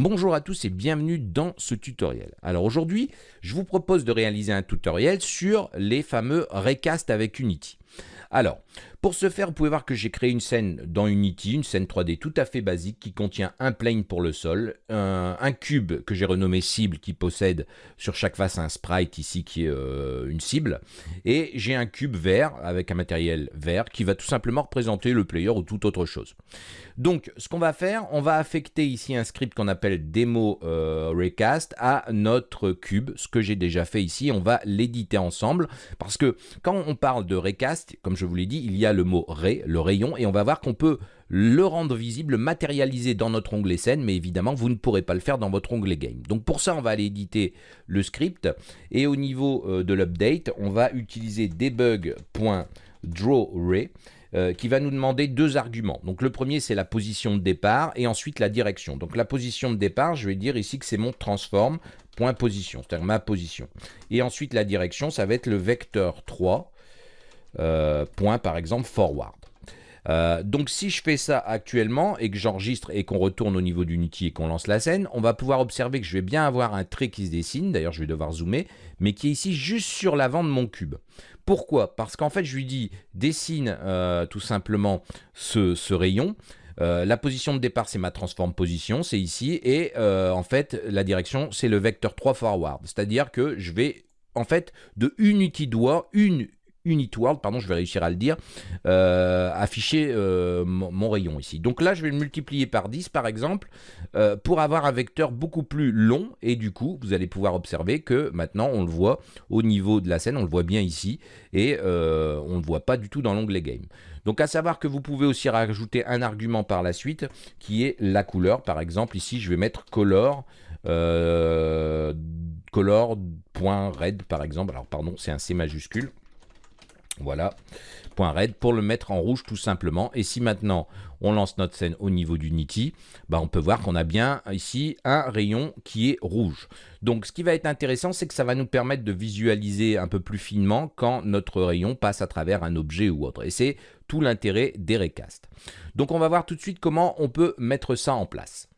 Bonjour à tous et bienvenue dans ce tutoriel. Alors aujourd'hui, je vous propose de réaliser un tutoriel sur les fameux recast avec Unity. Alors, pour ce faire, vous pouvez voir que j'ai créé une scène dans Unity, une scène 3D tout à fait basique qui contient un plane pour le sol, un, cube que j'ai renommé cible qui possède sur chaque face un sprite ici qui est euh, une cible, et j'ai un cube vert avec un matériel vert qui va tout simplement représenter le player ou toute autre chose. Donc, ce qu'on va faire, on va affecter ici un script qu'on appelle demo euh, recast à notre cube, ce que j'ai déjà fait ici, on va l'éditer ensemble, parce que quand on parle de recast, comme je vous l'ai dit, il y a le mot ray, le rayon, et on va voir qu'on peut le rendre visible, matérialiser dans notre onglet scène, mais évidemment, vous ne pourrez pas le faire dans votre onglet game. Donc pour ça, on va aller éditer le script, et au niveau euh, de l'update, on va utiliser debug.drawRay, euh, qui va nous demander deux arguments. Donc le premier, c'est la position de départ et ensuite la direction. Donc la position de départ, je vais dire ici que c'est mon transform, point position, c'est-à-dire ma position. Et ensuite la direction, ça va être le vecteur 3, euh, point par exemple forward. Euh, donc si je fais ça actuellement et que j'enregistre et qu'on retourne au niveau d'Unity et qu'on lance la scène, on va pouvoir observer que je vais bien avoir un trait qui se dessine, d'ailleurs je vais devoir zoomer, mais qui est ici juste sur l'avant de mon cube. Pourquoi? Parce qu'en fait je lui dis dessine euh, tout simplement ce, rayon, la position de départ, c'est ma transform position, c'est ici. Et en fait, la direction, c'est le vecteur 3 forward. C'est-à-dire que je vais, en fait, de Unity doigt, une Unit World, pardon, je vais réussir à le dire, euh, afficher euh, mon, rayon ici. Donc là, je vais le multiplier par 10, par exemple, euh, pour avoir un vecteur beaucoup plus long. Et du coup, vous allez pouvoir observer que maintenant, on le voit au niveau de la scène, on le voit bien ici, et on ne le voit pas du tout dans l'onglet Game. Donc à savoir que vous pouvez aussi rajouter un argument par la suite, qui est la couleur. Par exemple, ici, je vais mettre color, color.red, par exemple. Alors, pardon, c'est un C majuscule. Voilà, point red pour le mettre en rouge tout simplement. Et si maintenant on lance notre scène au niveau d'Unity, bah on peut voir qu'on a bien ici un rayon qui est rouge. Donc ce qui va être intéressant, c'est que ça va nous permettre de visualiser un peu plus finement quand notre rayon passe à travers un objet ou autre. Et c'est tout l'intérêt des recasts. Donc on va voir tout de suite comment on peut mettre ça en place.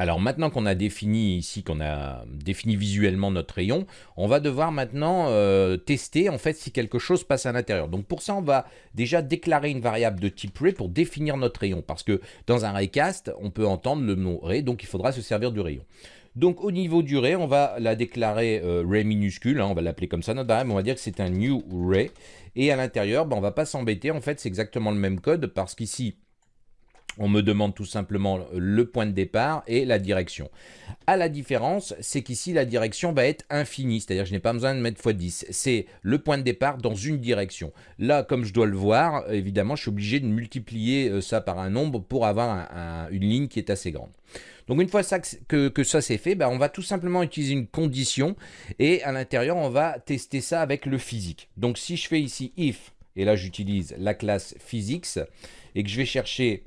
Alors maintenant qu'on a défini ici, qu'on a défini visuellement notre rayon, on va devoir maintenant euh, tester en fait si quelque chose passe à l'intérieur. Donc pour ça, on va déjà déclarer une variable de type ray pour définir notre rayon. Parce que dans un raycast, on peut entendre le mot ray, donc il faudra se servir du rayon. Donc au niveau du ray, on va la déclarer euh, ray minuscule, hein, on va l'appeler comme ça notre variable, on va dire que c'est un new ray. Et à l'intérieur, ben, on va pas s'embêter, en fait c'est exactement le même code parce qu'ici, on me demande tout simplement le point de départ et la direction. À la différence, c'est qu'ici, la direction va être infinie, c'est-à-dire que je n'ai pas besoin de mettre x10. C'est le point de départ dans une direction. Là, comme je dois le voir, évidemment, je suis obligé de multiplier euh, ça par un nombre pour avoir une ligne qui est assez grande. Donc une fois que, ça c'est fait, ben, on va tout simplement utiliser une condition et à l'intérieur, on va tester ça avec le physique. Donc si je fais ici if, et là j'utilise la classe physics, et que je vais chercher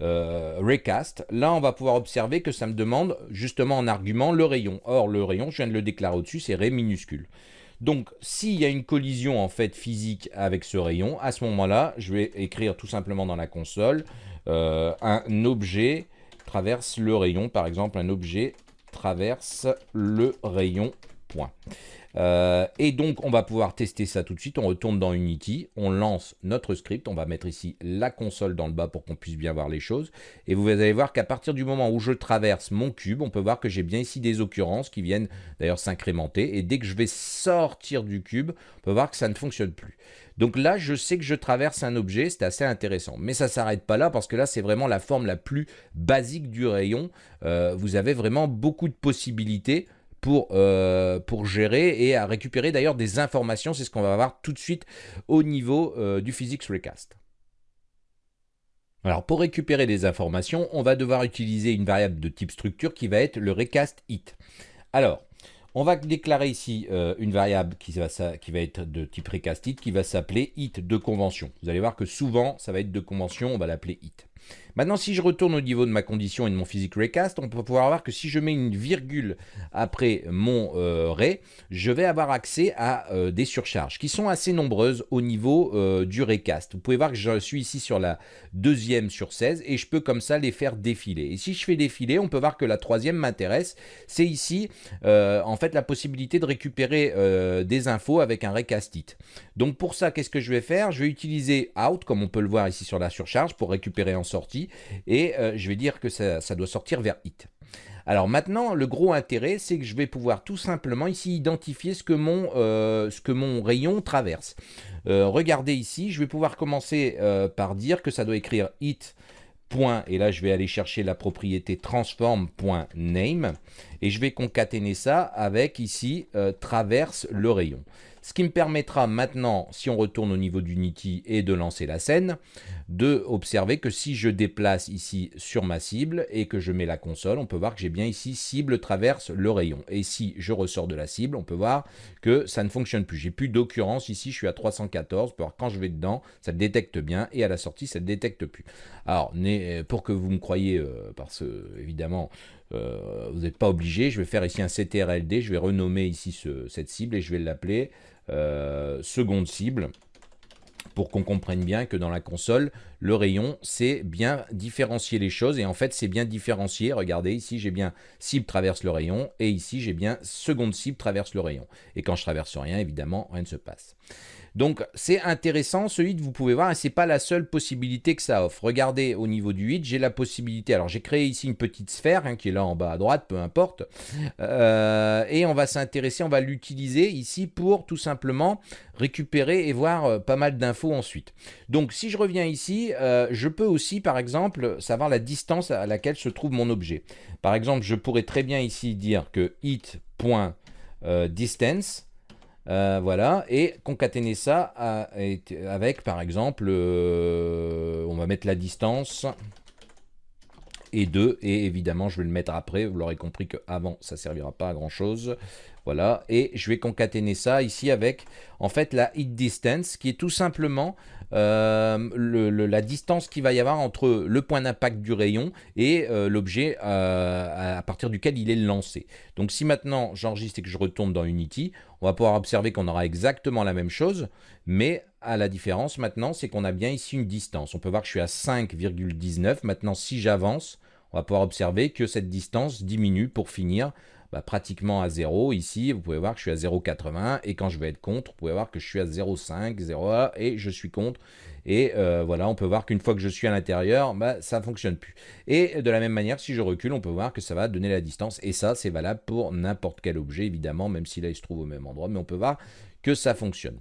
euh, recast, là on va pouvoir observer que ça me demande justement en argument le rayon. Or le rayon, je viens de le déclarer au-dessus, c'est ray minuscule. Donc s'il y a une collision en fait physique avec ce rayon, à ce moment-là, je vais écrire tout simplement dans la console euh, un objet traverse le rayon, par exemple un objet traverse le rayon point. Euh, et donc, on va pouvoir tester ça tout de suite. On retourne dans Unity, on lance notre script. On va mettre ici la console dans le bas pour qu'on puisse bien voir les choses. Et vous allez voir qu'à partir du moment où je traverse mon cube, on peut voir que j'ai bien ici des occurrences qui viennent d'ailleurs s'incrémenter. Et dès que je vais sortir du cube, on peut voir que ça ne fonctionne plus. Donc là, je sais que je traverse un objet, c'est assez intéressant. Mais ça ne s'arrête pas là, parce que là, c'est vraiment la forme la plus basique du rayon. Euh, vous avez vraiment beaucoup de possibilités pour, euh, pour gérer et à récupérer d'ailleurs des informations. C'est ce qu'on va voir tout de suite au niveau euh, du Physics Recast. Alors pour récupérer des informations, on va devoir utiliser une variable de type structure qui va être le recast it. Alors, on va déclarer ici euh, une variable qui va, qui va, être de type recast it qui va s'appeler it de convention. Vous allez voir que souvent ça va être de convention, on va l'appeler it. Maintenant, si je retourne au niveau de ma condition et de mon physique raycast, on peut pouvoir voir que si je mets une virgule après mon euh, ray, je vais avoir accès à euh, des surcharges qui sont assez nombreuses au niveau euh, du raycast. Vous pouvez voir que je suis ici sur la deuxième sur 16 et je peux comme ça les faire défiler. Et si je fais défiler, on peut voir que la troisième m'intéresse. C'est ici, en fait, la possibilité de récupérer des infos avec un raycast Donc pour ça, qu'est-ce que je vais faire? Je vais utiliser out, comme on peut le voir ici sur la surcharge, pour récupérer en sortie et euh, je vais dire que ça, doit sortir vers hit. Alors maintenant, le gros intérêt, c'est que je vais pouvoir tout simplement ici identifier ce que mon, euh, rayon traverse. Euh, regardez ici, je vais pouvoir commencer par dire que ça doit écrire hit. Point, et là je vais aller chercher la propriété transform.name et je vais concaténer ça avec ici traverse le rayon. Ce qui me permettra maintenant, si on retourne au niveau d'Unity et de lancer la scène, de observer que si je déplace ici sur ma cible et que je mets la console, on peut voir que j'ai bien ici cible traverse le rayon. Et si je ressors de la cible, on peut voir que ça ne fonctionne plus. J'ai plus d'occurrence ici, je suis à 314. On peut voir quand je vais dedans, ça le détecte bien et à la sortie, ça ne détecte plus. Alors, pour que vous me croyez, euh, parce que évidemment, euh, vous n'êtes pas obligé, je vais faire ici un CTRLD, je vais renommer ici cette cible et je vais l'appeler euh, seconde cible pour qu'on comprenne bien que dans la console, le rayon, c'est bien différencier les choses. Et en fait, c'est bien différencier. Regardez, ici, j'ai bien cible traverse le rayon. Et ici, j'ai bien seconde cible traverse le rayon. Et quand je traverse rien, évidemment, rien ne se passe. Donc c'est intéressant, celui que vous pouvez voir, et c'est pas la seule possibilité que ça offre. Regardez au niveau du 8, j'ai la possibilité, alors j'ai créé ici une petite sphère, hein, qui est là en bas à droite, peu importe, euh, et on va s'intéresser, on va l'utiliser ici pour tout simplement récupérer et voir euh, pas mal d'infos ensuite. Donc si je reviens ici, euh, je peux aussi par exemple savoir la distance à laquelle se trouve mon objet. Par exemple, je pourrais très bien ici dire que hit.distance euh, voilà, et concaténer ça avec, par exemple, euh, on va mettre la distance et 2, et évidemment, je vais le mettre après, vous l'aurez compris qu'avant, ça servira pas à grand-chose. Voilà, et je vais concaténer ça ici avec, en fait, la hit distance, qui est tout simplement euh, la distance qu'il va y avoir entre le point d'impact du rayon et l'objet à partir duquel il est lancé. Donc si maintenant j'enregistre et que je retourne dans Unity, on va pouvoir observer qu'on aura exactement la même chose, mais à la différence maintenant, c'est qu'on a bien ici une distance. On peut voir que je suis à 5,19. Maintenant, si j'avance, on va pouvoir observer que cette distance diminue pour finir bah, pratiquement à 0. Ici, vous pouvez voir que je suis à 0,80 et quand je vais être contre, vous pouvez voir que je suis à 0,5, 0,1 et je suis contre. Et euh, voilà, on peut voir qu'une fois que je suis à l'intérieur, bah, ça ne fonctionne plus. Et de la même manière, si je recule, on peut voir que ça va donner la distance. Et ça, c'est valable pour n'importe quel objet, évidemment, même si là, il se trouve au même endroit. Mais on peut voir que ça fonctionne.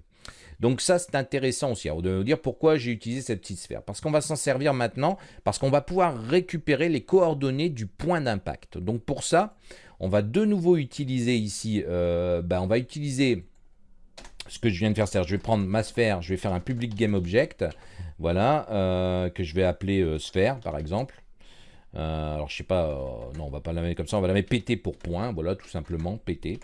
Donc ça, c'est intéressant aussi. Alors, de vous dire pourquoi j'ai utilisé cette petite sphère. Parce qu'on va s'en servir maintenant, parce qu'on va pouvoir récupérer les coordonnées du point d'impact. Donc pour ça, on va de nouveau utiliser ici, euh, ben, on va utiliser ce que je viens de faire, c'est-à-dire je vais prendre ma sphère, je vais faire un public game object, voilà, euh, que je vais appeler euh, sphère par exemple. Alors je sais pas, non on va pas la mettre comme ça, on va la mettre pt pour point, voilà tout simplement pt.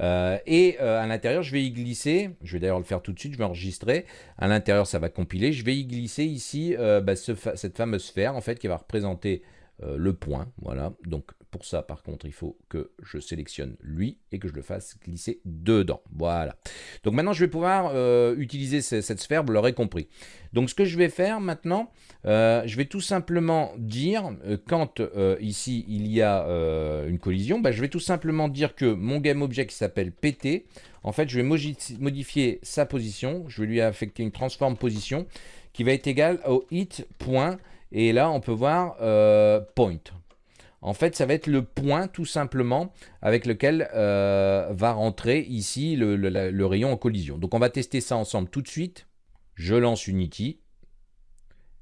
et à l'intérieur je vais y glisser, je vais d'ailleurs le faire tout de suite, je vais enregistrer, à l'intérieur ça va compiler, je vais y glisser ici bah, cette fameuse sphère en fait qui va représenter le point, voilà, donc pour ça, par contre, il faut que je sélectionne lui et que je le fasse glisser dedans. Voilà. Donc maintenant, je vais pouvoir euh, utiliser cette sphère, vous l'aurez compris. Donc ce que je vais faire maintenant, euh, je vais tout simplement dire, euh, quand ici il y a une collision, bah, je vais tout simplement dire que mon GameObject qui s'appelle PT, en fait, je vais modifier sa position, je vais lui affecter une transform position qui va être égale au hit point, et là on peut voir point. En fait, ça va être le point tout simplement avec lequel euh, va rentrer ici le, rayon en collision. Donc on va tester ça ensemble tout de suite. Je lance Unity.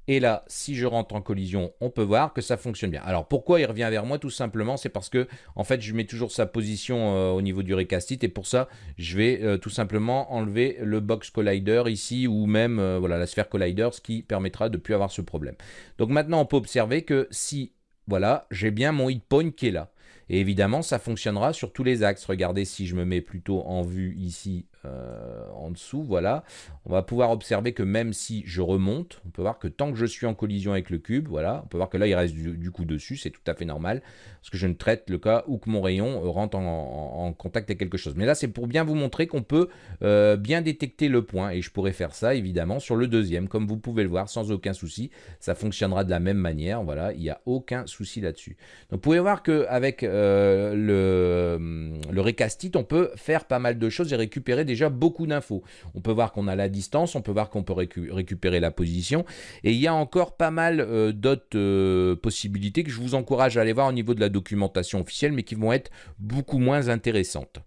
Et là, si je rentre en collision, on peut voir que ça fonctionne bien. Alors pourquoi il revient vers moi Tout simplement, c'est parce que en fait, je mets toujours sa position euh, au niveau du recastit et pour ça, je vais euh, tout simplement enlever le box collider ici ou même voilà la sphère collider, ce qui permettra de ne plus avoir ce problème. Donc maintenant, on peut observer que si voilà, j'ai bien mon hit point qui est là. Et évidemment, ça fonctionnera sur tous les axes. Regardez si je me mets plutôt en vue ici euh, en dessous, voilà, on va pouvoir observer que même si je remonte, on peut voir que tant que je suis en collision avec le cube, voilà, on peut voir que là il reste du, coup dessus, c'est tout à fait normal, parce que je ne traite le cas où que mon rayon rentre en, contact avec quelque chose. Mais là c'est pour bien vous montrer qu'on peut euh, bien détecter le point, et je pourrais faire ça évidemment sur le deuxième, comme vous pouvez le voir, sans aucun souci, ça fonctionnera de la même manière, voilà, il n'y a aucun souci là-dessus. Donc vous pouvez voir qu'avec euh, le, le recastite, on peut faire pas mal de choses et récupérer déjà beaucoup d'infos. On peut voir qu'on a la distance, on peut voir qu'on peut récupérer la position. Et il y a encore pas mal euh, d'autres euh, possibilités que je vous encourage à aller voir au niveau de la documentation officielle, mais qui vont être beaucoup moins intéressantes.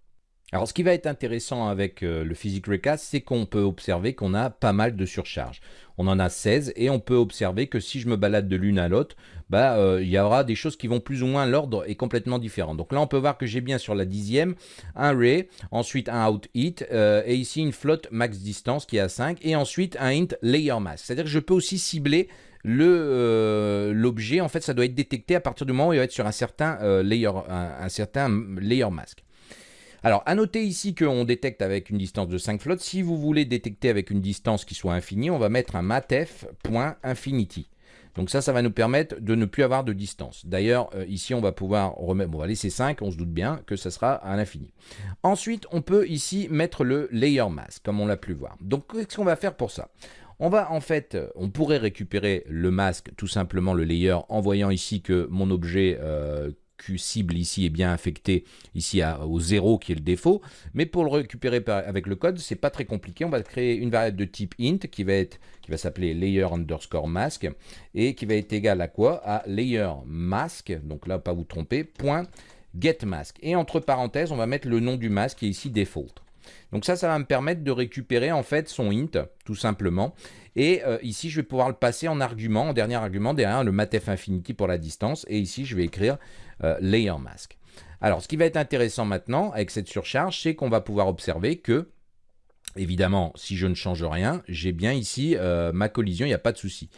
Alors, ce qui va être intéressant avec euh, le Physics Recast, c'est qu'on peut observer qu'on a pas mal de surcharge on en a 16 et on peut observer que si je me balade de l'une à l'autre, bah, euh, il y aura des choses qui vont plus ou moins, l'ordre est complètement différent. Donc là, on peut voir que j'ai bien sur la dixième un ray, ensuite un out hit, euh, et ici une float max distance qui est à 5, et ensuite un int layer mask. C'est-à-dire que je peux aussi cibler l'objet, en fait, ça doit être détecté à partir du moment où il va être sur un certain, layer, un, certain layer mask. Alors, à noter ici qu'on détecte avec une distance de 5 flottes. Si vous voulez détecter avec une distance qui soit infinie, on va mettre un matf.infinity. Donc ça, ça va nous permettre de ne plus avoir de distance. D'ailleurs, euh, ici, on va pouvoir remettre, on va laisser 5, on se doute bien que ça sera à l'infini. Ensuite, on peut ici mettre le layer mask, comme on l'a pu voir. Donc, qu'est-ce qu'on va faire pour ça? On va en fait, on pourrait récupérer le masque, tout simplement le layer, en voyant ici que mon objet euh, cible ici est bien affecté ici au 0 qui est le défaut. Mais pour le récupérer avec le code, c'est pas très compliqué. On va créer une variable de type int qui va être qui va s'appeler layer underscore mask et qui va être égal à quoi? À layer mask, donc là pas vous tromper, point get mask. Et entre parenthèses, on va mettre le nom du masque qui est ici default. Donc ça, ça va me permettre de récupérer en fait son int, tout simplement. Et euh, ici, je vais pouvoir le passer en argument, en dernier argument, derrière le matf infinity pour la distance. Et ici, je vais écrire euh, layer mask. Alors, ce qui va être intéressant maintenant avec cette surcharge, c'est qu'on va pouvoir observer que Évidemment, si je ne change rien, j'ai bien ici euh, ma collision, il n'y a pas de souci.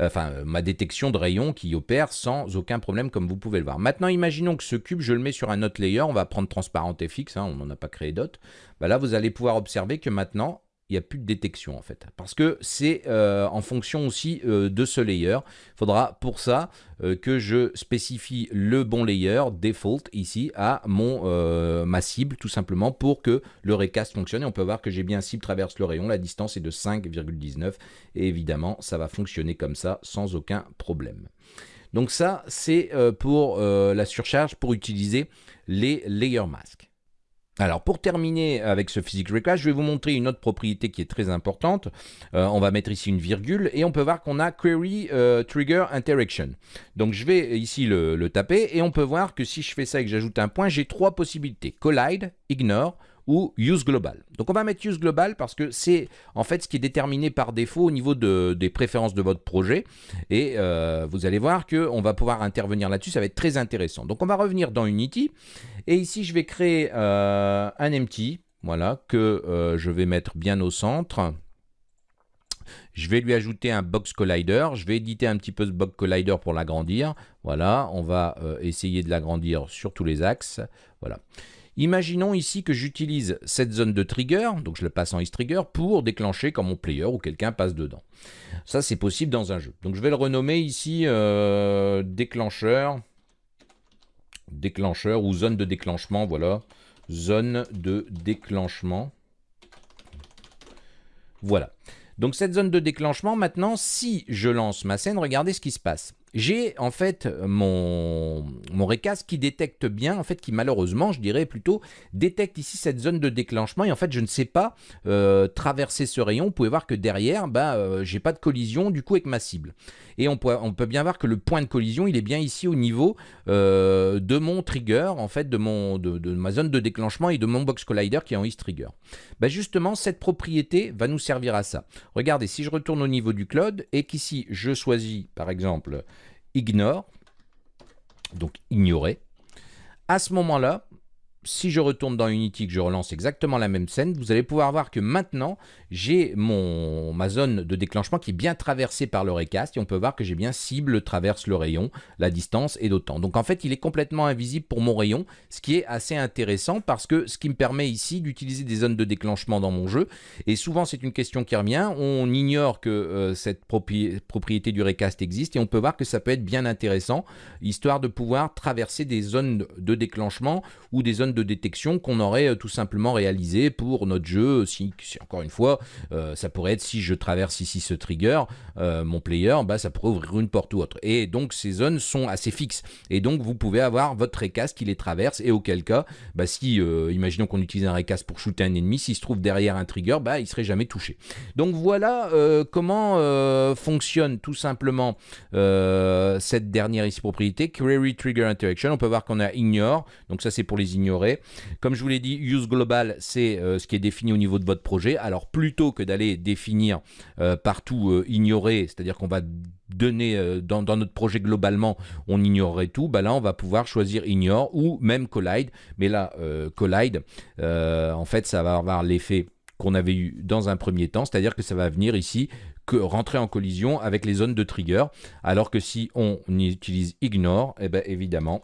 Enfin, ma détection de rayon qui opère sans aucun problème, comme vous pouvez le voir. Maintenant, imaginons que ce cube, je le mets sur un autre layer. On va prendre transparent et fixe, hein, on n'en a pas créé d'autres. Bah là, vous allez pouvoir observer que maintenant, il n'y a plus de détection en fait. Parce que c'est euh, en fonction aussi euh, de ce layer. Il faudra pour ça euh, que je spécifie le bon layer default ici à mon, ma cible tout simplement pour que le recast fonctionne. Et on peut voir que j'ai bien cible traverse le rayon. La distance est de 5,19 et évidemment ça va fonctionner comme ça sans aucun problème. Donc ça c'est pour la surcharge pour utiliser les layer masks. Alors pour terminer avec ce physics reclass, je vais vous montrer une autre propriété qui est très importante. Euh, on va mettre ici une virgule et on peut voir qu'on a query euh, trigger interaction. Donc je vais ici le, le, taper et on peut voir que si je fais ça et que j'ajoute un point, j'ai trois possibilités. Collide, ignore ou use global. Donc on va mettre use global parce que c'est en fait ce qui est déterminé par défaut au niveau de, des préférences de votre projet et euh, vous allez voir qu'on va pouvoir intervenir là-dessus, ça va être très intéressant. Donc on va revenir dans Unity et ici je vais créer euh, un empty, voilà, que euh, je vais mettre bien au centre. Je vais lui ajouter un box collider. Je vais éditer un petit peu ce box collider pour l'agrandir. Voilà, on va essayer de l'agrandir sur tous les axes. Voilà. Imaginons ici que j'utilise cette zone de trigger, donc je le passe en trigger pour déclencher quand mon player ou quelqu'un passe dedans. Ça, c'est possible dans un jeu. Donc, je vais le renommer ici euh, déclencheur, déclencheur ou zone de déclenchement, voilà. Zone de déclenchement. Voilà. Donc, cette zone de déclenchement, maintenant, si je lance ma scène, regardez ce qui se passe j'ai en fait mon, mon qui détecte bien, en fait qui malheureusement, je dirais plutôt, détecte ici cette zone de déclenchement et en fait je ne sais pas euh, traverser ce rayon. Vous pouvez voir que derrière, bah, euh, j'ai pas de collision du coup avec ma cible. Et on peut, on peut bien voir que le point de collision, il est bien ici au niveau euh, de mon trigger, en fait de, mon, de, ma zone de déclenchement et de mon box collider qui est en is trigger. Bah justement, cette propriété va nous servir à ça. Regardez, si je retourne au niveau du cloud et qu'ici je choisis par exemple ignore, donc ignorer. À ce moment-là, si je retourne dans Unity, que je relance exactement la même scène, vous allez pouvoir voir que maintenant, j'ai ma zone de déclenchement qui est bien traversée par le recast et on peut voir que j'ai bien cible traverse le rayon, la distance et d'autant. Donc en fait, il est complètement invisible pour mon rayon, ce qui est assez intéressant parce que ce qui me permet ici d'utiliser des zones de déclenchement dans mon jeu. Et souvent, c'est une question qui revient. On ignore que euh, cette propriété du recast existe et on peut voir que ça peut être bien intéressant, histoire de pouvoir traverser des zones de déclenchement ou des zones de détection qu'on aurait euh, tout simplement réalisé pour notre jeu. Si, encore une fois, euh, ça pourrait être si je traverse ici ce trigger, euh, mon player, bah, ça pourrait ouvrir une porte ou autre. Et donc ces zones sont assez fixes. Et donc vous pouvez avoir votre recast qui les traverse et auquel cas, bah, si, imaginons qu'on utilise un recast pour shooter un ennemi, s'il se trouve derrière un trigger, bah, il serait jamais touché. Donc voilà comment fonctionne tout simplement cette dernière ici propriété, Query Trigger Interaction. On peut voir qu'on a ignore, donc ça c'est pour les ignorer comme je vous l'ai dit, use global, c'est euh, ce qui est défini au niveau de votre projet. Alors plutôt que d'aller définir euh, partout euh, ignorer, c'est-à-dire qu'on va donner dans, notre projet globalement, on ignorerait tout, bah là on va pouvoir choisir ignore ou même collide. Mais là, collide, en fait, ça va avoir l'effet qu'on avait eu dans un premier temps, c'est-à-dire que ça va venir ici que rentrer en collision avec les zones de trigger, alors que si on utilise ignore, eh ben évidemment,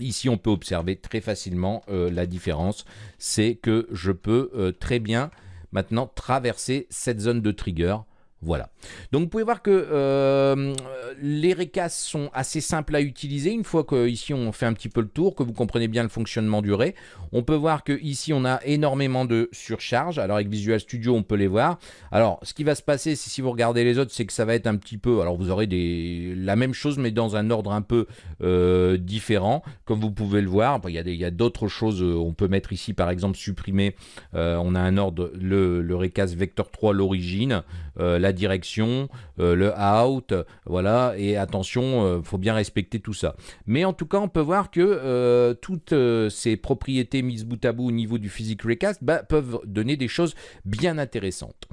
Ici, on peut observer très facilement euh, la différence. C'est que je peux euh, très bien maintenant traverser cette zone de trigger voilà. Donc vous pouvez voir que euh, les recas sont assez simples à utiliser. Une fois qu'ici on fait un petit peu le tour, que vous comprenez bien le fonctionnement du ray, on peut voir que ici on a énormément de surcharge. Alors avec Visual Studio on peut les voir. Alors ce qui va se passer, si vous regardez les autres, c'est que ça va être un petit peu. Alors vous aurez la même chose mais dans un ordre un peu euh, différent, comme vous pouvez le voir. Il y a d'autres choses. Euh, on peut mettre ici par exemple supprimer. on a un ordre le, le vector 3 l'origine, la direction, euh, le out, voilà, et attention, il euh, faut bien respecter tout ça. Mais en tout cas, on peut voir que euh, toutes ces propriétés mises bout à bout au niveau du physique recast bah, peuvent donner des choses bien intéressantes.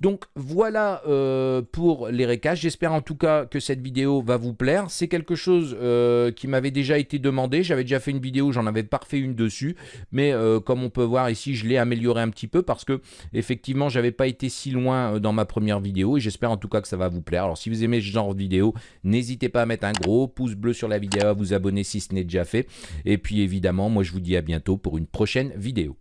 Donc voilà euh, pour les récages. J'espère en tout cas que cette vidéo va vous plaire. C'est quelque chose euh, qui m'avait déjà été demandé. J'avais déjà fait une vidéo, j'en avais pas refait une dessus. Mais euh, comme on peut voir ici, je l'ai amélioré un petit peu parce que effectivement, j'avais pas été si loin dans ma première vidéo. Et j'espère en tout cas que ça va vous plaire. Alors si vous aimez ce genre de vidéo, n'hésitez pas à mettre un gros pouce bleu sur la vidéo, à vous abonner si ce n'est déjà fait. Et puis évidemment, moi je vous dis à bientôt pour une prochaine vidéo.